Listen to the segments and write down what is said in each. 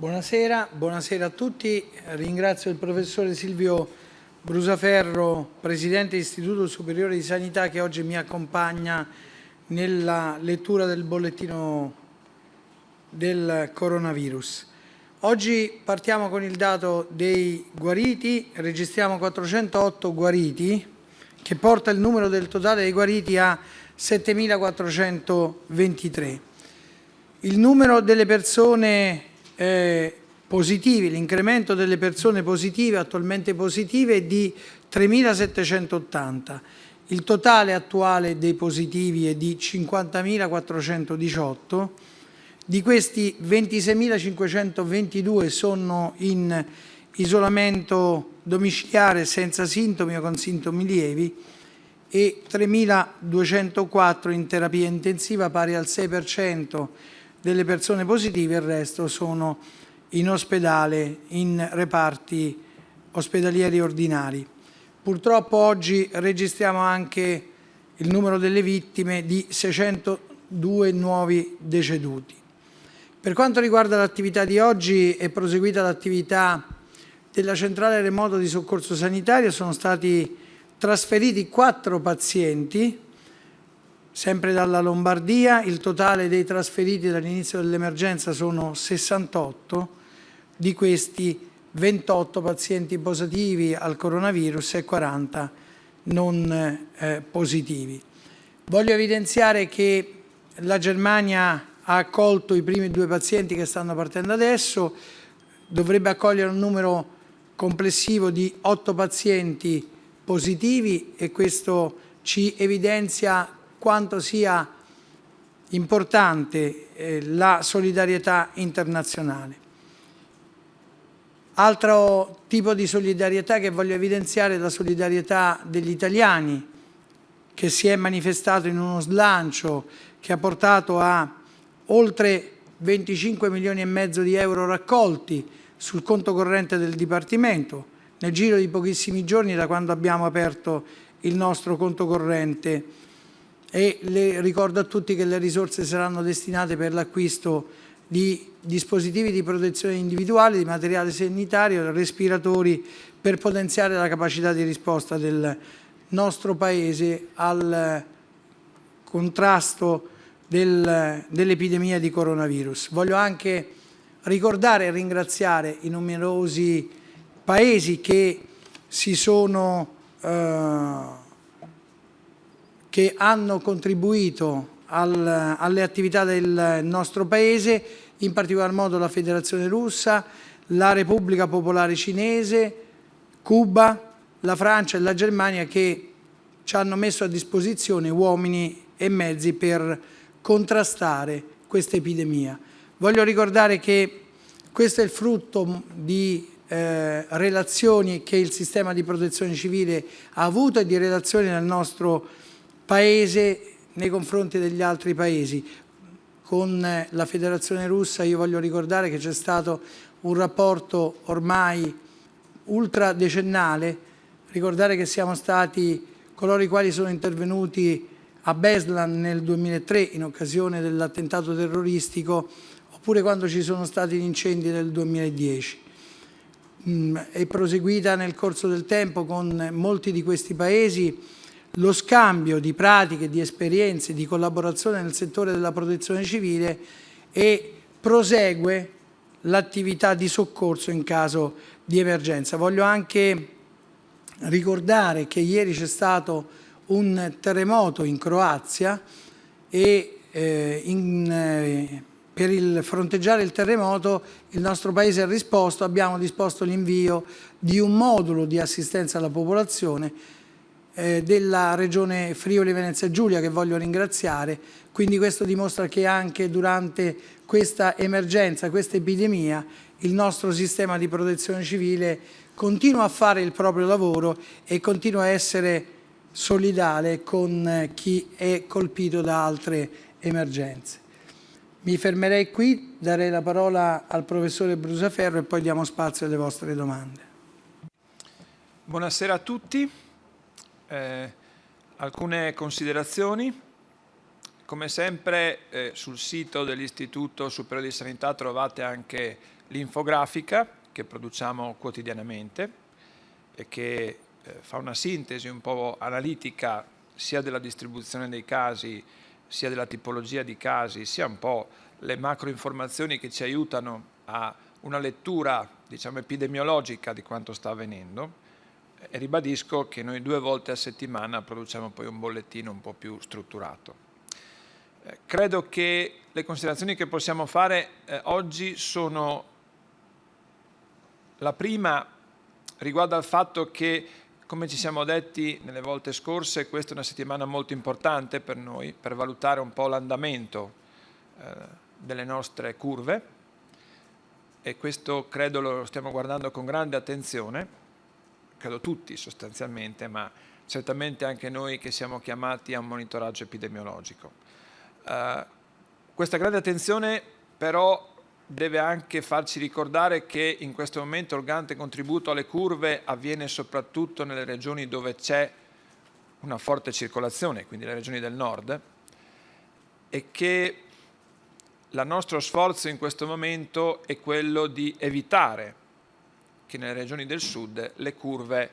Buonasera, buonasera, a tutti. Ringrazio il professore Silvio Brusaferro, Presidente dell'Istituto Superiore di Sanità, che oggi mi accompagna nella lettura del bollettino del coronavirus. Oggi partiamo con il dato dei guariti, registriamo 408 guariti, che porta il numero del totale dei guariti a 7.423. Il numero delle persone eh, positivi, l'incremento delle persone positive, attualmente positive, è di 3.780. Il totale attuale dei positivi è di 50.418. Di questi 26.522 sono in isolamento domiciliare senza sintomi o con sintomi lievi e 3.204 in terapia intensiva pari al 6% delle persone positive, il resto sono in ospedale, in reparti ospedalieri ordinari. Purtroppo oggi registriamo anche il numero delle vittime di 602 nuovi deceduti. Per quanto riguarda l'attività di oggi è proseguita l'attività della centrale remoto di soccorso sanitario, sono stati trasferiti quattro pazienti Sempre dalla Lombardia il totale dei trasferiti dall'inizio dell'emergenza sono 68, di questi 28 pazienti positivi al coronavirus e 40 non eh, positivi. Voglio evidenziare che la Germania ha accolto i primi due pazienti che stanno partendo adesso, dovrebbe accogliere un numero complessivo di 8 pazienti positivi e questo ci evidenzia quanto sia importante eh, la solidarietà internazionale. Altro tipo di solidarietà che voglio evidenziare è la solidarietà degli italiani che si è manifestato in uno slancio che ha portato a oltre 25 milioni e mezzo di euro raccolti sul conto corrente del Dipartimento nel giro di pochissimi giorni da quando abbiamo aperto il nostro conto corrente e le, ricordo a tutti che le risorse saranno destinate per l'acquisto di dispositivi di protezione individuale, di materiale sanitario, respiratori per potenziare la capacità di risposta del nostro Paese al contrasto del, dell'epidemia di coronavirus. Voglio anche ricordare e ringraziare i numerosi paesi che si sono eh, che hanno contribuito al, alle attività del nostro Paese, in particolar modo la Federazione Russa, la Repubblica Popolare Cinese, Cuba, la Francia e la Germania che ci hanno messo a disposizione uomini e mezzi per contrastare questa epidemia. Voglio ricordare che questo è il frutto di eh, relazioni che il sistema di protezione civile ha avuto e di relazioni nel nostro Paese paese nei confronti degli altri paesi. Con eh, la federazione russa io voglio ricordare che c'è stato un rapporto ormai ultradecennale, ricordare che siamo stati coloro i quali sono intervenuti a Beslan nel 2003 in occasione dell'attentato terroristico oppure quando ci sono stati gli incendi nel 2010. Mm, è proseguita nel corso del tempo con molti di questi paesi lo scambio di pratiche, di esperienze, di collaborazione nel settore della protezione civile e prosegue l'attività di soccorso in caso di emergenza. Voglio anche ricordare che ieri c'è stato un terremoto in Croazia e eh, in, eh, per il fronteggiare il terremoto il nostro Paese ha risposto, abbiamo disposto l'invio di un modulo di assistenza alla popolazione della regione Friuli Venezia Giulia che voglio ringraziare, quindi questo dimostra che anche durante questa emergenza, questa epidemia, il nostro sistema di protezione civile continua a fare il proprio lavoro e continua a essere solidale con chi è colpito da altre emergenze. Mi fermerei qui, darei la parola al professore Brusaferro e poi diamo spazio alle vostre domande. Buonasera a tutti. Eh, alcune considerazioni. come sempre eh, sul sito dell'Istituto Superiore di Sanità trovate anche l'infografica che produciamo quotidianamente e che eh, fa una sintesi un po' analitica sia della distribuzione dei casi, sia della tipologia di casi, sia un po' le macro informazioni che ci aiutano a una lettura diciamo, epidemiologica di quanto sta avvenendo e ribadisco che noi due volte a settimana produciamo poi un bollettino un po' più strutturato. Eh, credo che le considerazioni che possiamo fare eh, oggi sono la prima riguarda il fatto che come ci siamo detti nelle volte scorse, questa è una settimana molto importante per noi, per valutare un po' l'andamento eh, delle nostre curve e questo credo lo stiamo guardando con grande attenzione, credo tutti sostanzialmente, ma certamente anche noi che siamo chiamati a un monitoraggio epidemiologico. Uh, questa grande attenzione però deve anche farci ricordare che in questo momento il grande contributo alle curve avviene soprattutto nelle regioni dove c'è una forte circolazione, quindi le regioni del nord, e che il nostro sforzo in questo momento è quello di evitare che nelle regioni del sud le curve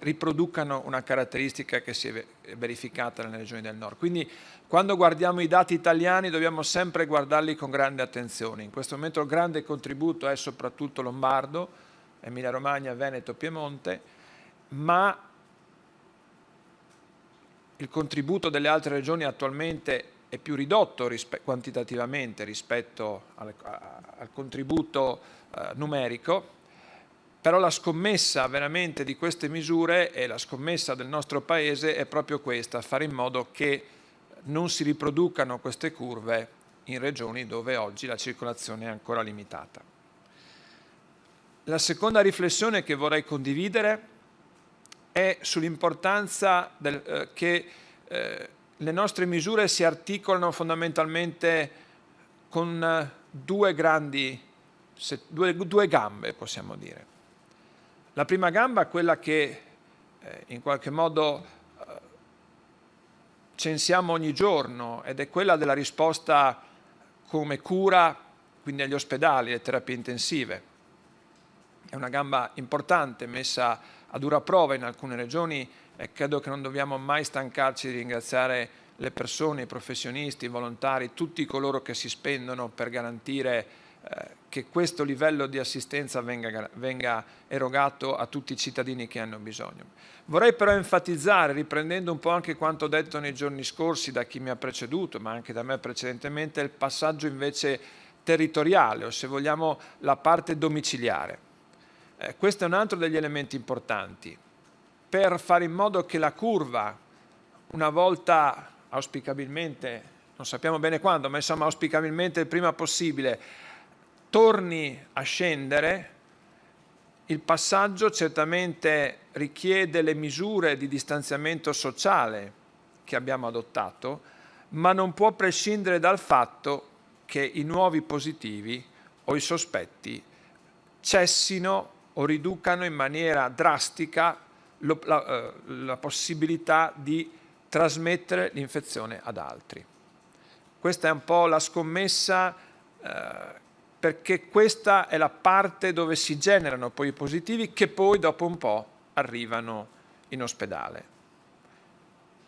riproducano una caratteristica che si è verificata nelle regioni del nord. Quindi quando guardiamo i dati italiani dobbiamo sempre guardarli con grande attenzione. In questo momento il grande contributo è soprattutto Lombardo, Emilia Romagna, Veneto, Piemonte, ma il contributo delle altre regioni attualmente è più ridotto rispe quantitativamente rispetto al, al contributo eh, numerico però la scommessa veramente di queste misure e la scommessa del nostro Paese è proprio questa, fare in modo che non si riproducano queste curve in regioni dove oggi la circolazione è ancora limitata. La seconda riflessione che vorrei condividere è sull'importanza eh, che eh, le nostre misure si articolano fondamentalmente con due grandi, due, due gambe possiamo dire. La prima gamba è quella che eh, in qualche modo eh, censiamo ogni giorno ed è quella della risposta come cura, quindi agli ospedali, alle terapie intensive. È una gamba importante messa a dura prova in alcune regioni e credo che non dobbiamo mai stancarci di ringraziare le persone, i professionisti, i volontari, tutti coloro che si spendono per garantire che questo livello di assistenza venga, venga, erogato a tutti i cittadini che hanno bisogno. Vorrei però enfatizzare, riprendendo un po' anche quanto detto nei giorni scorsi da chi mi ha preceduto, ma anche da me precedentemente, il passaggio invece territoriale, o se vogliamo la parte domiciliare. Eh, questo è un altro degli elementi importanti. Per fare in modo che la curva, una volta auspicabilmente, non sappiamo bene quando, ma insomma auspicabilmente il prima possibile, torni a scendere, il passaggio certamente richiede le misure di distanziamento sociale che abbiamo adottato, ma non può prescindere dal fatto che i nuovi positivi o i sospetti cessino o riducano in maniera drastica lo, la, eh, la possibilità di trasmettere l'infezione ad altri. Questa è un po' la scommessa eh, perché questa è la parte dove si generano poi i positivi che poi dopo un po' arrivano in ospedale.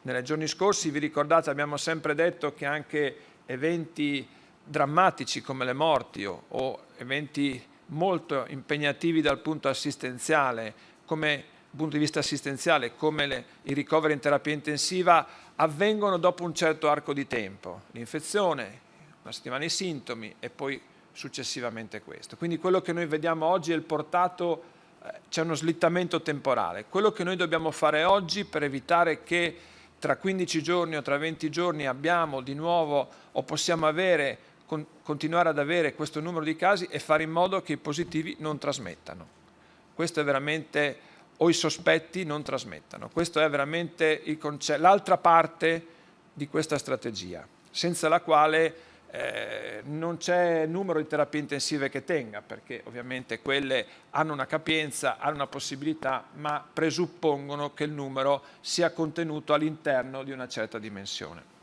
Nei giorni scorsi, vi ricordate, abbiamo sempre detto che anche eventi drammatici come le morti o, o eventi molto impegnativi dal punto assistenziale, come punto di vista assistenziale, come le, i ricoveri in terapia intensiva, avvengono dopo un certo arco di tempo. L'infezione, una settimana i sintomi e poi successivamente questo. Quindi quello che noi vediamo oggi è il portato, eh, c'è uno slittamento temporale. Quello che noi dobbiamo fare oggi per evitare che tra 15 giorni o tra 20 giorni abbiamo di nuovo o possiamo avere, con, continuare ad avere questo numero di casi e fare in modo che i positivi non trasmettano. Questo è veramente, o i sospetti non trasmettano. Questo è veramente l'altra parte di questa strategia, senza la quale eh, non c'è numero di terapie intensive che tenga, perché ovviamente quelle hanno una capienza, hanno una possibilità, ma presuppongono che il numero sia contenuto all'interno di una certa dimensione.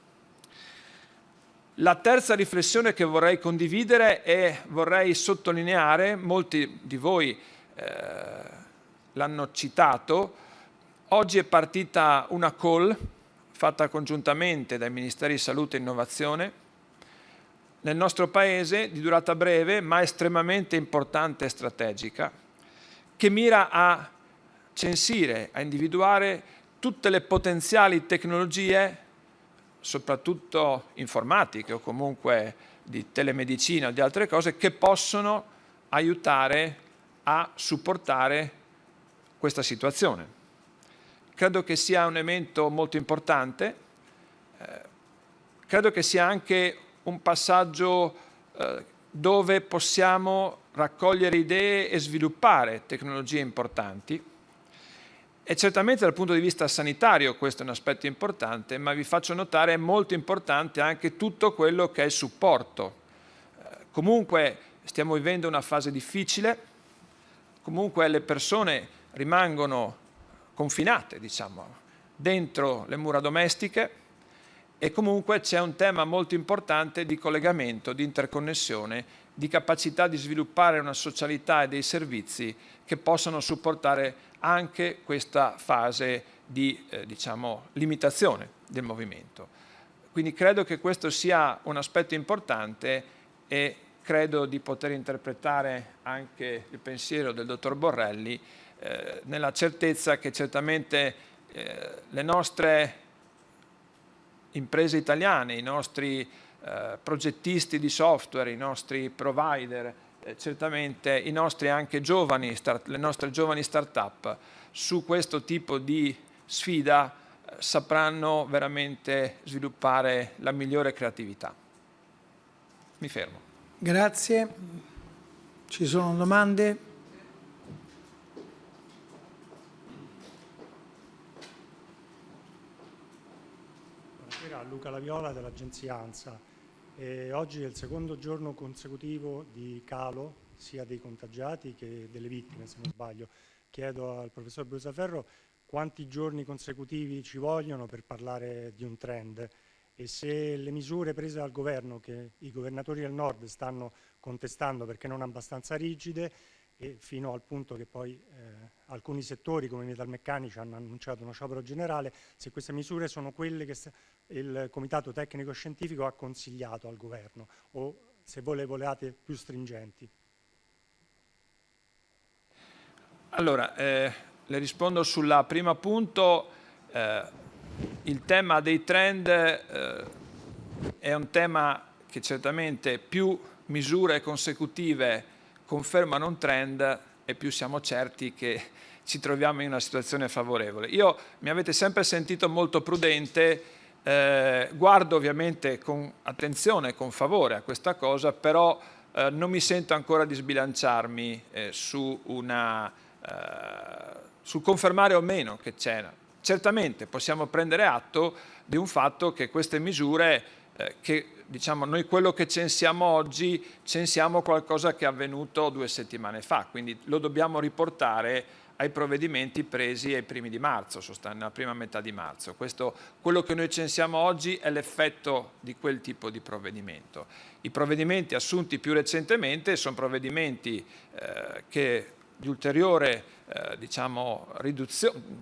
La terza riflessione che vorrei condividere e vorrei sottolineare, molti di voi eh, l'hanno citato, oggi è partita una call fatta congiuntamente dai Ministeri Salute e Innovazione nel nostro Paese di durata breve ma estremamente importante e strategica che mira a censire, a individuare tutte le potenziali tecnologie soprattutto informatiche o comunque di telemedicina o di altre cose, che possono aiutare a supportare questa situazione. Credo che sia un elemento molto importante, eh, credo che sia anche un passaggio eh, dove possiamo raccogliere idee e sviluppare tecnologie importanti e certamente dal punto di vista sanitario questo è un aspetto importante, ma vi faccio notare è molto importante anche tutto quello che è il supporto. Eh, comunque stiamo vivendo una fase difficile, comunque le persone rimangono confinate, diciamo, dentro le mura domestiche e comunque c'è un tema molto importante di collegamento, di interconnessione, di capacità di sviluppare una socialità e dei servizi che possano supportare anche questa fase di eh, diciamo, limitazione del movimento. Quindi credo che questo sia un aspetto importante e credo di poter interpretare anche il pensiero del dottor Borrelli eh, nella certezza che certamente eh, le nostre imprese italiane, i nostri eh, progettisti di software, i nostri provider, eh, certamente i nostri anche giovani, start, le nostre giovani start-up su questo tipo di sfida eh, sapranno veramente sviluppare la migliore creatività. Mi fermo. Grazie. Ci sono domande? Buonasera, Luca Laviola dell'agenzia ANSA. E oggi è il secondo giorno consecutivo di calo sia dei contagiati che delle vittime, se non sbaglio. Chiedo al professor Brusaferro quanti giorni consecutivi ci vogliono per parlare di un trend e se le misure prese dal governo, che i governatori del nord stanno contestando perché non abbastanza rigide, e fino al punto che poi eh, alcuni settori come i metalmeccanici hanno annunciato uno sciopero generale, se queste misure sono quelle che il Comitato Tecnico Scientifico ha consigliato al governo o se voi le volevate più stringenti. Allora, eh, le rispondo sulla prima punto. Eh, il tema dei trend eh, è un tema che certamente più misure consecutive confermano un trend e più siamo certi che ci troviamo in una situazione favorevole. Io mi avete sempre sentito molto prudente, eh, guardo ovviamente con attenzione, con favore a questa cosa, però eh, non mi sento ancora di sbilanciarmi eh, su una, eh, sul confermare o meno che c'era. Certamente possiamo prendere atto di un fatto che queste misure eh, che diciamo, noi quello che censiamo oggi, censiamo qualcosa che è avvenuto due settimane fa, quindi lo dobbiamo riportare ai provvedimenti presi ai primi di marzo, nella prima metà di marzo. Questo, quello che noi censiamo oggi è l'effetto di quel tipo di provvedimento. I provvedimenti assunti più recentemente sono provvedimenti eh, che di ulteriore eh, diciamo,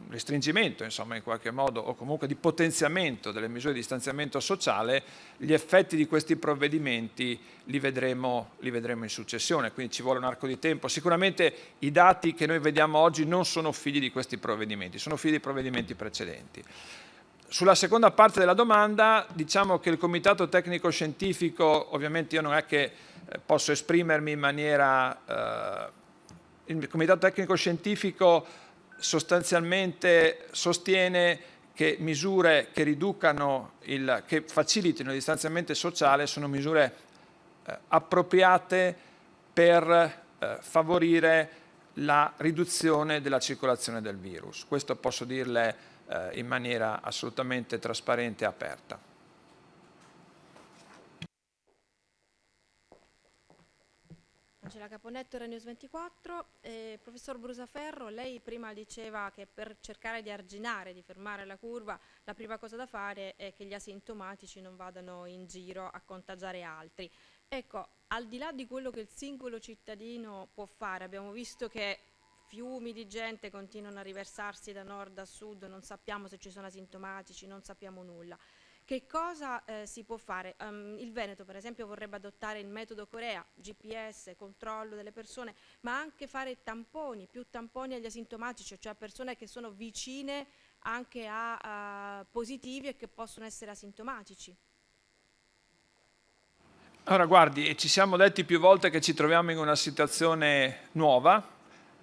restringimento insomma, in qualche modo o comunque di potenziamento delle misure di distanziamento sociale, gli effetti di questi provvedimenti li vedremo, li vedremo in successione, quindi ci vuole un arco di tempo. Sicuramente i dati che noi vediamo oggi non sono figli di questi provvedimenti, sono figli di provvedimenti precedenti. Sulla seconda parte della domanda diciamo che il Comitato Tecnico Scientifico, ovviamente io non è che eh, posso esprimermi in maniera eh, il Comitato Tecnico Scientifico sostanzialmente sostiene che misure che riducano, il, che facilitino il distanziamento sociale sono misure eh, appropriate per eh, favorire la riduzione della circolazione del virus. Questo posso dirle eh, in maniera assolutamente trasparente e aperta. Angela Caponetto, News 24. Eh, professor Brusaferro, lei prima diceva che per cercare di arginare, di fermare la curva, la prima cosa da fare è che gli asintomatici non vadano in giro a contagiare altri. Ecco, al di là di quello che il singolo cittadino può fare, abbiamo visto che fiumi di gente continuano a riversarsi da nord a sud, non sappiamo se ci sono asintomatici, non sappiamo nulla. Che cosa eh, si può fare? Um, il Veneto per esempio vorrebbe adottare il metodo Corea, GPS, controllo delle persone, ma anche fare tamponi, più tamponi agli asintomatici, cioè a persone che sono vicine anche a, a positivi e che possono essere asintomatici. Allora guardi, ci siamo detti più volte che ci troviamo in una situazione nuova,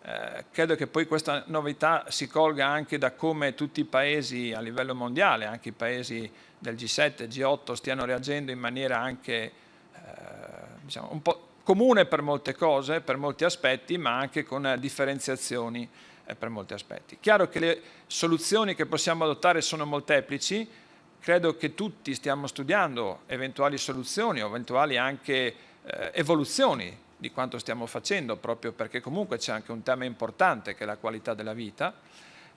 eh, credo che poi questa novità si colga anche da come tutti i paesi a livello mondiale, anche i paesi del G7, G8 stiano reagendo in maniera anche eh, diciamo, un po' comune per molte cose, per molti aspetti, ma anche con differenziazioni eh, per molti aspetti. Chiaro che le soluzioni che possiamo adottare sono molteplici, credo che tutti stiamo studiando eventuali soluzioni o eventuali anche eh, evoluzioni di quanto stiamo facendo, proprio perché comunque c'è anche un tema importante che è la qualità della vita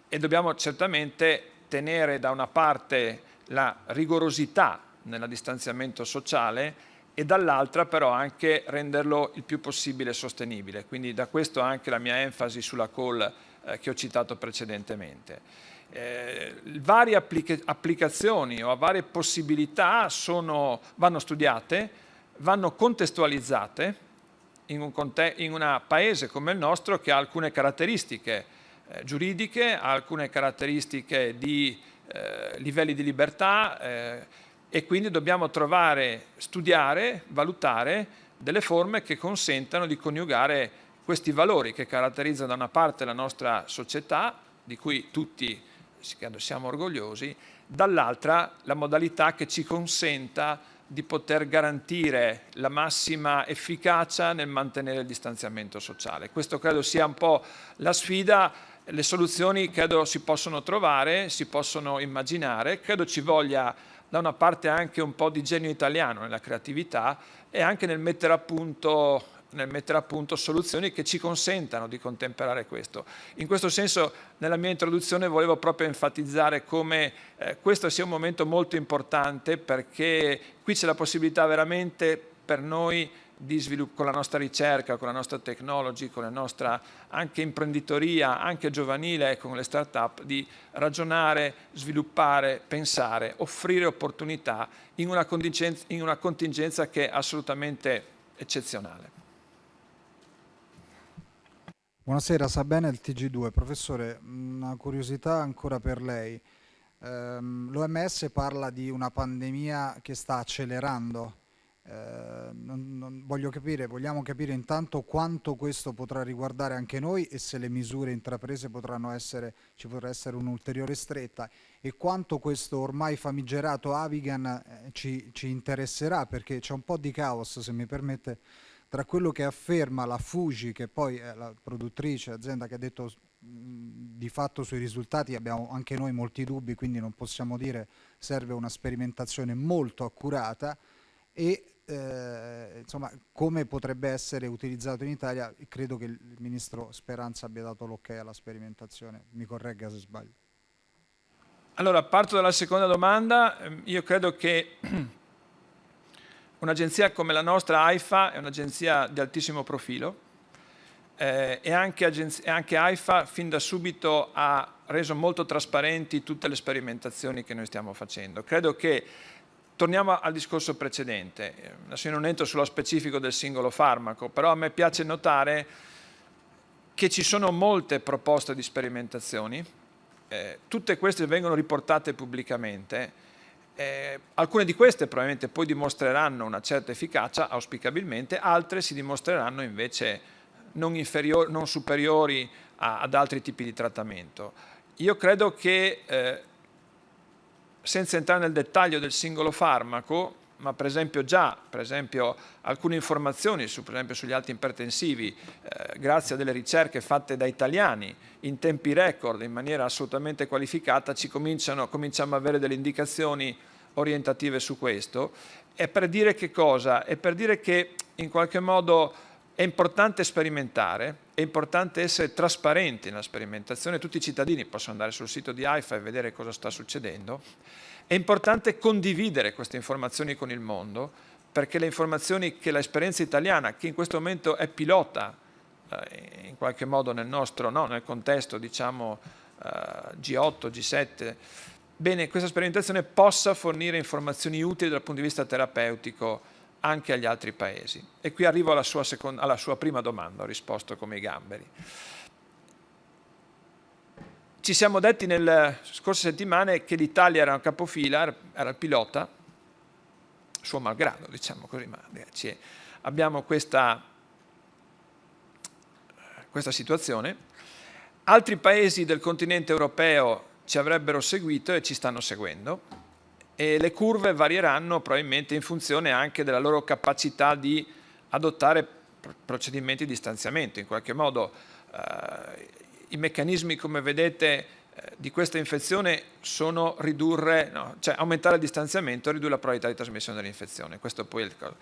e dobbiamo certamente tenere da una parte la rigorosità nel distanziamento sociale e dall'altra però anche renderlo il più possibile sostenibile. Quindi da questo anche la mia enfasi sulla call eh, che ho citato precedentemente. Eh, varie applica applicazioni o varie possibilità sono, vanno studiate, vanno contestualizzate in un, in un, paese come il nostro che ha alcune caratteristiche eh, giuridiche, ha alcune caratteristiche di eh, livelli di libertà eh, e quindi dobbiamo trovare, studiare, valutare delle forme che consentano di coniugare questi valori che caratterizzano da una parte la nostra società, di cui tutti siamo orgogliosi, dall'altra la modalità che ci consenta di poter garantire la massima efficacia nel mantenere il distanziamento sociale. Questo credo sia un po' la sfida le soluzioni credo si possono trovare, si possono immaginare, credo ci voglia da una parte anche un po' di genio italiano nella creatività e anche nel mettere a punto nel mettere a punto soluzioni che ci consentano di contemperare questo. In questo senso nella mia introduzione volevo proprio enfatizzare come eh, questo sia un momento molto importante perché qui c'è la possibilità veramente per noi con la nostra ricerca, con la nostra technology, con la nostra anche imprenditoria, anche giovanile, con le start-up, di ragionare, sviluppare, pensare, offrire opportunità in una, in una contingenza che è assolutamente eccezionale. Buonasera, sa bene il TG2. Professore, una curiosità ancora per lei. Ehm, L'OMS parla di una pandemia che sta accelerando eh, non, non voglio capire, vogliamo capire intanto quanto questo potrà riguardare anche noi e se le misure intraprese potranno essere, ci potrà essere un'ulteriore stretta e quanto questo ormai famigerato Avigan eh, ci, ci interesserà perché c'è un po' di caos, se mi permette, tra quello che afferma la Fuji, che poi è la produttrice, azienda che ha detto di fatto sui risultati abbiamo anche noi molti dubbi, quindi non possiamo dire serve una sperimentazione molto accurata e eh, insomma, come potrebbe essere utilizzato in Italia, credo che il Ministro Speranza abbia dato l'ok alla sperimentazione, mi corregga se sbaglio. Allora, parto dalla seconda domanda, ehm, io credo che un'agenzia come la nostra AIFA è un'agenzia di altissimo profilo eh, e, anche anche AIFA fin da subito ha reso molto trasparenti tutte le sperimentazioni che noi stiamo facendo. Credo che Torniamo al discorso precedente, adesso io non entro sullo specifico del singolo farmaco, però a me piace notare che ci sono molte proposte di sperimentazioni, eh, tutte queste vengono riportate pubblicamente, eh, alcune di queste probabilmente poi dimostreranno una certa efficacia, auspicabilmente, altre si dimostreranno invece non, non superiori a, ad altri tipi di trattamento. Io credo che eh, senza entrare nel dettaglio del singolo farmaco, ma per esempio già per esempio, alcune informazioni su, esempio, sugli alti ipertensivi, eh, grazie a delle ricerche fatte da italiani in tempi record, in maniera assolutamente qualificata, ci cominciano, cominciamo ad avere delle indicazioni orientative su questo. È per dire che cosa? È per dire che in qualche modo È importante sperimentare, è importante essere trasparenti nella sperimentazione, tutti i cittadini possono andare sul sito di AIFA e vedere cosa sta succedendo, è importante condividere queste informazioni con il mondo, perché le informazioni che l'esperienza italiana, che in questo momento è pilota eh, in qualche modo nel nostro, no, nel contesto diciamo eh, G8, G7, bene, questa sperimentazione possa fornire informazioni utili dal punto di vista terapeutico anche agli altri paesi. E qui arrivo alla sua, seconda, alla sua prima domanda, ho risposto come i gamberi. Ci siamo detti nelle scorse settimane che l'Italia era un capofila, era il pilota, suo malgrado, diciamo così, ma eh, abbiamo questa, questa situazione. Altri paesi del continente europeo ci avrebbero seguito e ci stanno seguendo e le curve varieranno probabilmente in funzione anche della loro capacità di adottare procedimenti di stanziamento. In qualche modo eh, i meccanismi, come vedete, eh, di questa infezione sono ridurre, no, cioè aumentare il distanziamento e ridurre la probabilità di trasmissione dell'infezione. Questo poi è il caso.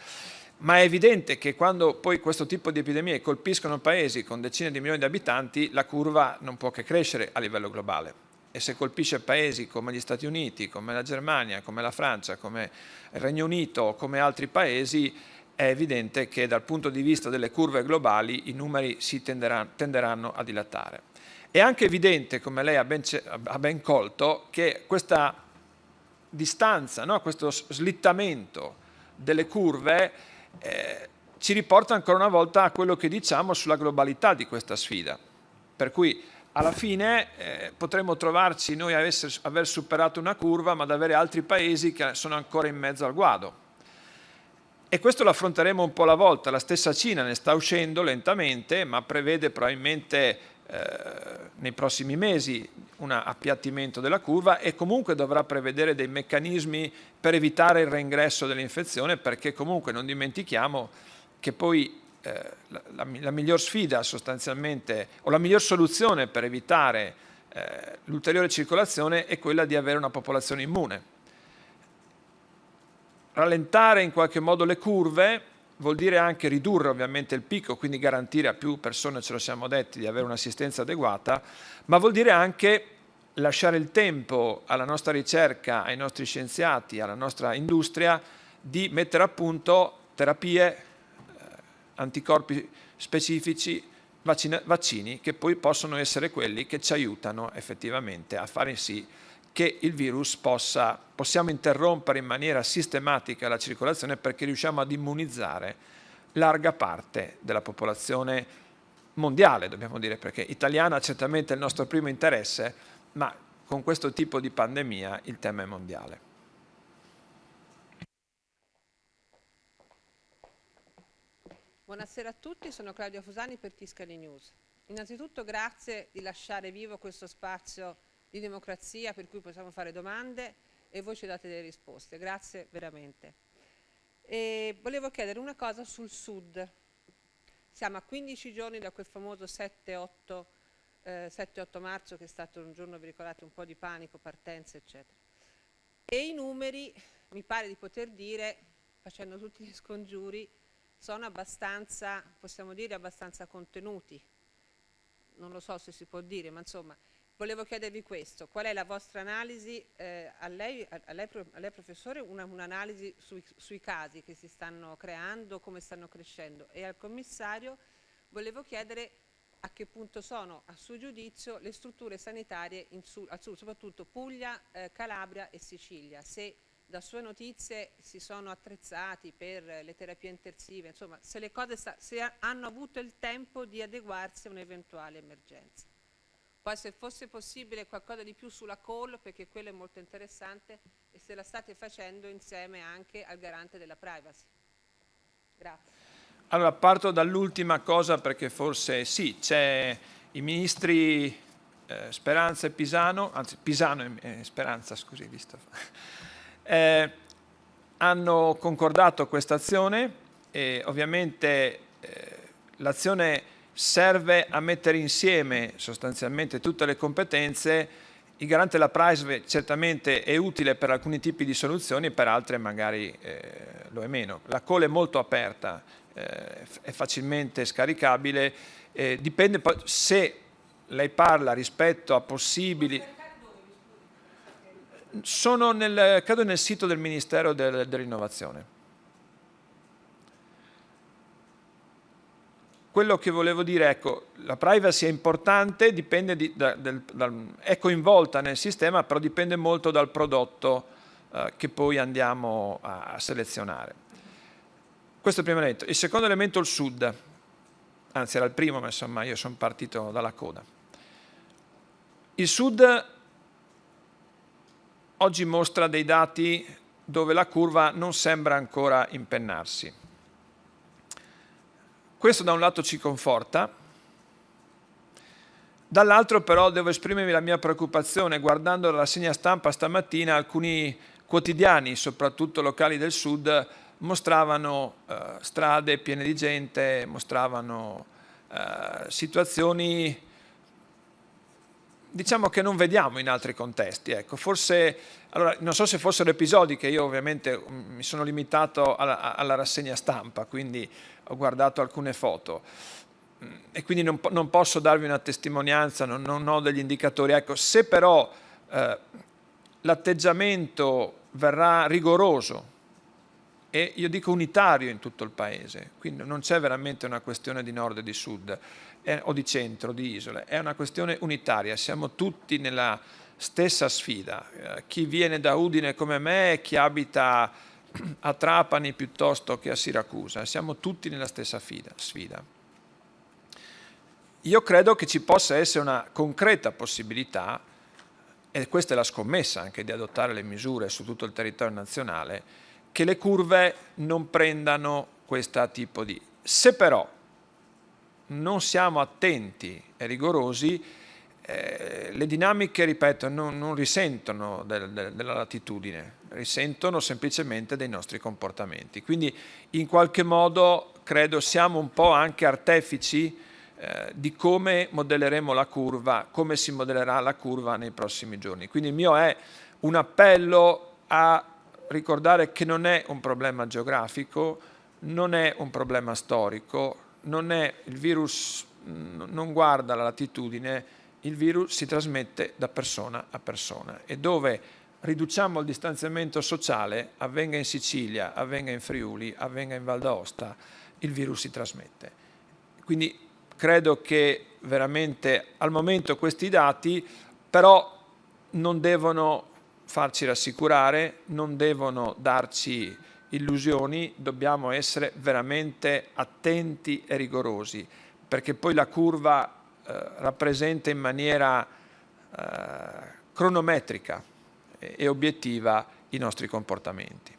Ma è evidente che quando poi questo tipo di epidemie colpiscono paesi con decine di milioni di abitanti, la curva non può che crescere a livello globale e se colpisce paesi come gli Stati Uniti, come la Germania, come la Francia, come il Regno Unito, come altri paesi, è evidente che dal punto di vista delle curve globali i numeri si tenderanno, tenderanno a dilatare. È anche evidente, come lei ha ben, ha ben colto, che questa distanza, no? questo slittamento delle curve eh, ci riporta ancora una volta a quello che diciamo sulla globalità di questa sfida. Per cui alla fine eh, potremmo trovarci noi a aver superato una curva ma ad avere altri paesi che sono ancora in mezzo al guado. E questo lo affronteremo un po' alla volta, la stessa Cina ne sta uscendo lentamente ma prevede probabilmente nei prossimi mesi un appiattimento della curva e comunque dovrà prevedere dei meccanismi per evitare il reingresso dell'infezione perché comunque non dimentichiamo che poi eh, la, la, la, miglior sfida sostanzialmente, o la miglior soluzione per evitare eh, l'ulteriore circolazione è quella di avere una popolazione immune. Rallentare in qualche modo le curve vuol dire anche ridurre ovviamente il picco, quindi garantire a più persone, ce lo siamo detti, di avere un'assistenza adeguata, ma vuol dire anche lasciare il tempo alla nostra ricerca, ai nostri scienziati, alla nostra industria di mettere a punto terapie anticorpi specifici, vaccini che poi possono essere quelli che ci aiutano effettivamente a fare sì che il virus possa, possiamo interrompere in maniera sistematica la circolazione perché riusciamo ad immunizzare larga parte della popolazione mondiale, dobbiamo dire, perché italiana certamente è il nostro primo interesse, ma con questo tipo di pandemia il tema è mondiale. Buonasera a tutti, sono Claudia Fusani per Tiscali News. Innanzitutto grazie di lasciare vivo questo spazio di democrazia per cui possiamo fare domande e voi ci date delle risposte. Grazie veramente. E volevo chiedere una cosa sul Sud. Siamo a 15 giorni da quel famoso 7-8 eh, marzo che è stato un giorno, vi ricordate, un po' di panico, partenze, eccetera. E i numeri, mi pare di poter dire, facendo tutti gli scongiuri, sono abbastanza, possiamo dire, abbastanza contenuti. Non lo so se si può dire, ma insomma, volevo chiedervi questo. Qual è la vostra analisi, eh, a, lei, a, lei, a, lei, professore, un'analisi un sui, sui casi che si stanno creando, come stanno crescendo e al commissario volevo chiedere a che punto sono, a suo giudizio, le strutture sanitarie su, al sud, soprattutto Puglia, eh, Calabria e Sicilia, se da sue notizie si sono attrezzati per le terapie intensive, insomma se le cose se hanno avuto il tempo di adeguarsi a un'eventuale emergenza. Poi se fosse possibile qualcosa di più sulla call, perché quello è molto interessante, e se la state facendo insieme anche al garante della privacy. Grazie. Allora parto dall'ultima cosa perché forse sì, c'è i ministri eh, Speranza e Pisano, anzi Pisano e eh, Speranza, scusi, visto eh, hanno concordato questa azione e ovviamente eh, l'azione serve a mettere insieme sostanzialmente tutte le competenze il garante della privacy certamente è utile per alcuni tipi di soluzioni, per altre magari eh, lo è meno. La call è molto aperta eh, è facilmente scaricabile, eh, dipende poi se lei parla rispetto a possibili... Sono nel, credo nel sito del Ministero del, dell'Innovazione. Quello che volevo dire, ecco, la privacy è importante, di, da, del, dal, è coinvolta nel sistema, però dipende molto dal prodotto eh, che poi andiamo a, a selezionare. Questo è il primo elemento. Il secondo elemento è il sud, anzi era il primo, ma insomma io sono partito dalla coda. Il sud oggi mostra dei dati dove la curva non sembra ancora impennarsi. Questo da un lato ci conforta, dall'altro però devo esprimermi la mia preoccupazione guardando la rassegna stampa stamattina alcuni quotidiani, soprattutto locali del sud, mostravano eh, strade piene di gente, mostravano eh, situazioni diciamo che non vediamo in altri contesti. Ecco. Forse, allora, non so se fossero episodi che io ovviamente mm, mi sono limitato alla, alla rassegna stampa, quindi ho guardato alcune foto mm, e quindi non, non posso darvi una testimonianza, non, non, ho degli indicatori. Ecco, se però eh, l'atteggiamento verrà rigoroso e io dico unitario in tutto il paese, quindi non c'è veramente una questione di nord e di sud è, o di centro, di isole, è una questione unitaria, siamo tutti nella stessa sfida, eh, chi viene da Udine come me e chi abita a Trapani piuttosto che a Siracusa, siamo tutti nella stessa sfida. Io credo che ci possa essere una concreta possibilità, e questa è la scommessa anche di adottare le misure su tutto il territorio nazionale, che le curve non prendano questo tipo di... Se però non siamo attenti e rigorosi, eh, le dinamiche, ripeto, non, non risentono del, del, della latitudine, risentono semplicemente dei nostri comportamenti. Quindi in qualche modo credo siamo un po' anche artefici eh, di come modelleremo la curva, come si modellerà la curva nei prossimi giorni. Quindi il mio è un appello a ricordare che non è un problema geografico, non è un problema storico, non è, il virus non guarda la latitudine, il virus si trasmette da persona a persona e dove riduciamo il distanziamento sociale, avvenga in Sicilia, avvenga in Friuli, avvenga in Val d'Aosta, il virus si trasmette. Quindi credo che veramente al momento questi dati però non devono farci rassicurare, non devono darci illusioni, dobbiamo essere veramente attenti e rigorosi, perché poi la curva eh, rappresenta in maniera eh, cronometrica e, obiettiva i nostri comportamenti.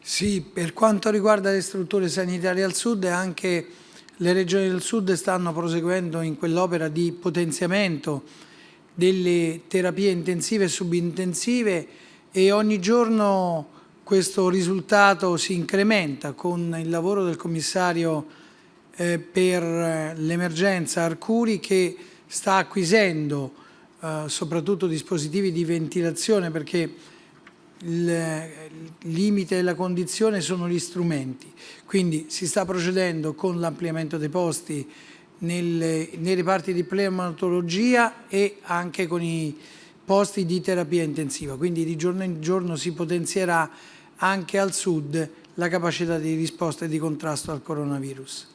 Sì, per quanto riguarda le strutture sanitarie al sud, anche le regioni del sud stanno proseguendo in quell'opera di potenziamento delle terapie intensive e subintensive e ogni giorno questo risultato si incrementa con il lavoro del commissario eh, per l'emergenza Arcuri che sta acquisendo eh, soprattutto dispositivi di ventilazione perché il limite e la condizione sono gli strumenti. Quindi si sta procedendo con l'ampliamento dei posti nelle, nei reparti di pneumatologia e anche con i posti di terapia intensiva. Quindi di giorno in giorno si potenzierà anche al sud la capacità di risposta e di contrasto al coronavirus.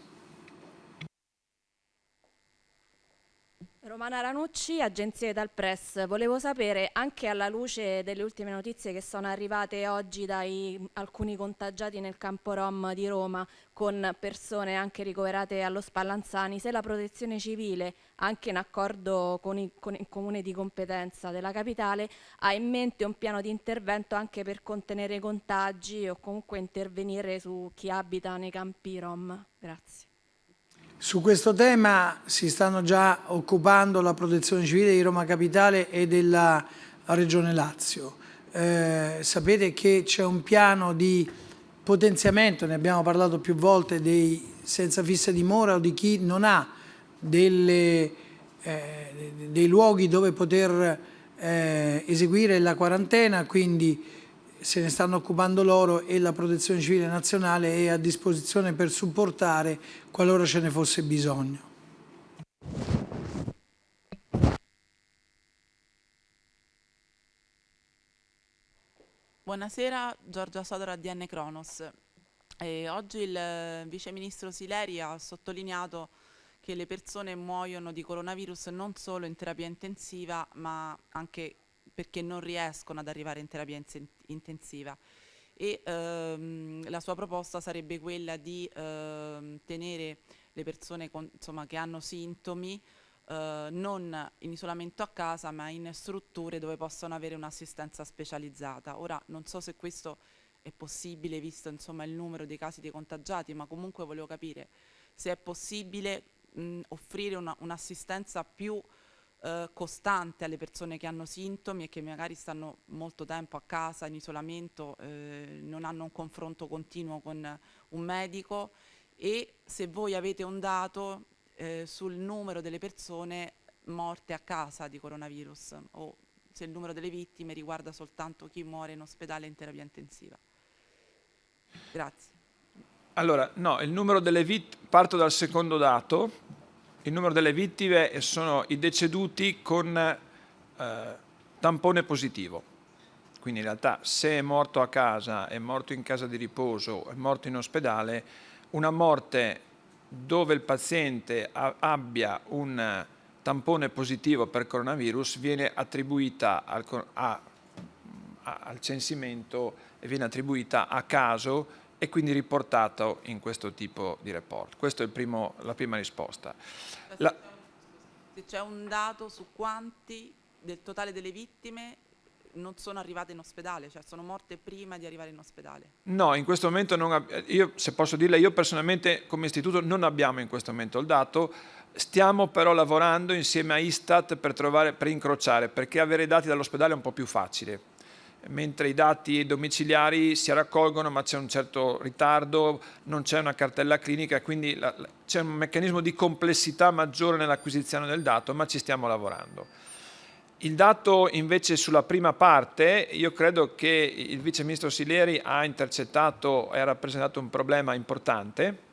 Romana Ranucci, agenzia dal Press. Volevo sapere, anche alla luce delle ultime notizie che sono arrivate oggi da alcuni contagiati nel campo Rom di Roma, con persone anche ricoverate allo Spallanzani, se la protezione civile, anche in accordo con, i, con il comune di competenza della capitale, ha in mente un piano di intervento anche per contenere i contagi o comunque intervenire su chi abita nei campi Rom. Grazie. Su questo tema si stanno già occupando la protezione civile di Roma Capitale e della Regione Lazio. Eh, sapete che c'è un piano di potenziamento, ne abbiamo parlato più volte, dei senza fissa dimora o di chi non ha delle, eh, dei luoghi dove poter eh, eseguire la quarantena, quindi se ne stanno occupando loro e la Protezione Civile Nazionale è a disposizione per supportare qualora ce ne fosse bisogno. Buonasera, Giorgia Sodora DN Cronos. E oggi il eh, Vice Ministro Sileri ha sottolineato che le persone muoiono di coronavirus non solo in terapia intensiva ma anche perché non riescono ad arrivare in terapia intensiva e ehm, la sua proposta sarebbe quella di ehm, tenere le persone con, insomma, che hanno sintomi eh, non in isolamento a casa ma in strutture dove possono avere un'assistenza specializzata. Ora non so se questo è possibile visto insomma, il numero dei casi dei contagiati, ma comunque volevo capire se è possibile mh, offrire un'assistenza un più eh, costante alle persone che hanno sintomi e che magari stanno molto tempo a casa in isolamento, eh, non hanno un confronto continuo con un medico e se voi avete un dato eh, sul numero delle persone morte a casa di coronavirus o se il numero delle vittime riguarda soltanto chi muore in ospedale in terapia intensiva. Grazie. Allora, no, il numero delle vittime, parto dal secondo dato, il numero delle vittime sono i deceduti con eh, tampone positivo. Quindi in realtà se è morto a casa, è morto in casa di riposo, è morto in ospedale, una morte dove il paziente abbia un tampone positivo per coronavirus viene attribuita al, a, a, al censimento e viene attribuita a caso e quindi riportato in questo tipo di report. Questa è primo, la prima risposta. La... Se c'è un dato su quanti del totale delle vittime non sono arrivate in ospedale, cioè sono morte prima di arrivare in ospedale? No, in questo momento, non io, se posso dirle, io personalmente come istituto non abbiamo in questo momento il dato, stiamo però lavorando insieme a Istat per, trovare, per incrociare, perché avere i dati dall'ospedale è un po' più facile mentre i dati domiciliari si raccolgono ma c'è un certo ritardo, non c'è una cartella clinica, quindi c'è un meccanismo di complessità maggiore nell'acquisizione del dato, ma ci stiamo lavorando. Il dato invece sulla prima parte, io credo che il Vice Ministro Sileri ha intercettato e ha rappresentato un problema importante.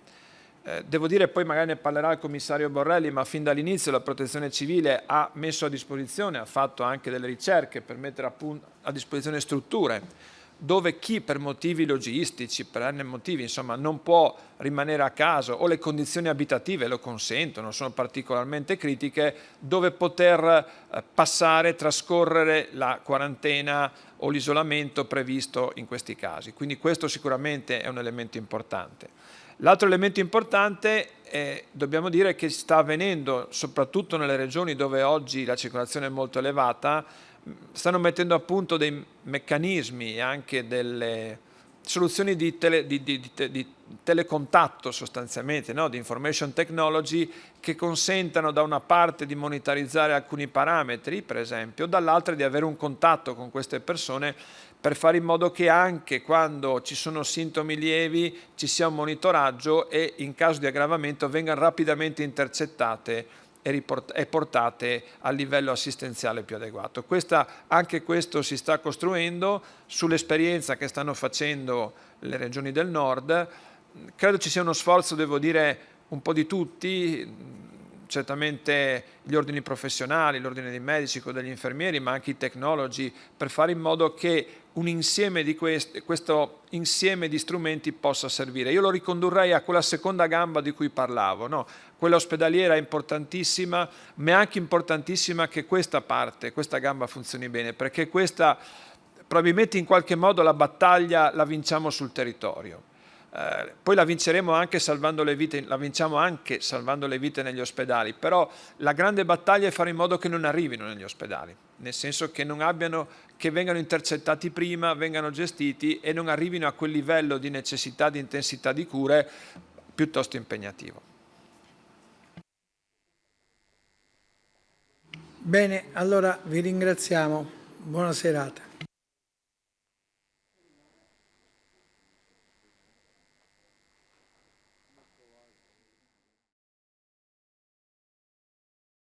Eh, devo dire, poi magari ne parlerà il commissario Borrelli, ma fin dall'inizio la protezione civile ha messo a disposizione, ha fatto anche delle ricerche per mettere a, a disposizione strutture dove chi per motivi logistici, per n motivi, insomma, non può rimanere a casa o le condizioni abitative lo consentono, sono particolarmente critiche, dove poter eh, passare, trascorrere la quarantena o l'isolamento previsto in questi casi. Quindi questo sicuramente è un elemento importante. L'altro elemento importante è, dobbiamo dire che sta avvenendo soprattutto nelle regioni dove oggi la circolazione è molto elevata, stanno mettendo a punto dei meccanismi e anche delle soluzioni di, tele, di, di, di telecontatto sostanzialmente, no? di information technology che consentano da una parte di monetarizzare alcuni parametri, per esempio, dall'altra di avere un contatto con queste persone per fare in modo che anche quando ci sono sintomi lievi ci sia un monitoraggio e in caso di aggravamento vengano rapidamente intercettate e portate al livello assistenziale più adeguato. Questa, anche questo si sta costruendo sull'esperienza che stanno facendo le regioni del nord. Credo ci sia uno sforzo, devo dire, un po' di tutti, certamente gli ordini professionali, l'ordine dei medici, quello degli infermieri, ma anche i tecnologi, per fare in modo che insieme di questi, questo insieme di strumenti possa servire. Io lo ricondurrei a quella seconda gamba di cui parlavo, no? quella ospedaliera è importantissima, ma è anche importantissima che questa parte, questa gamba funzioni bene, perché questa probabilmente in qualche modo la battaglia la vinciamo sul territorio. Eh, poi la vinceremo anche salvando le vite, la vinciamo anche salvando le vite negli ospedali, però la grande battaglia è fare in modo che non arrivino negli ospedali, nel senso che non abbiano, che vengano intercettati prima, vengano gestiti e non arrivino a quel livello di necessità, di intensità di cure piuttosto impegnativo. Bene, allora vi ringraziamo. Buona serata.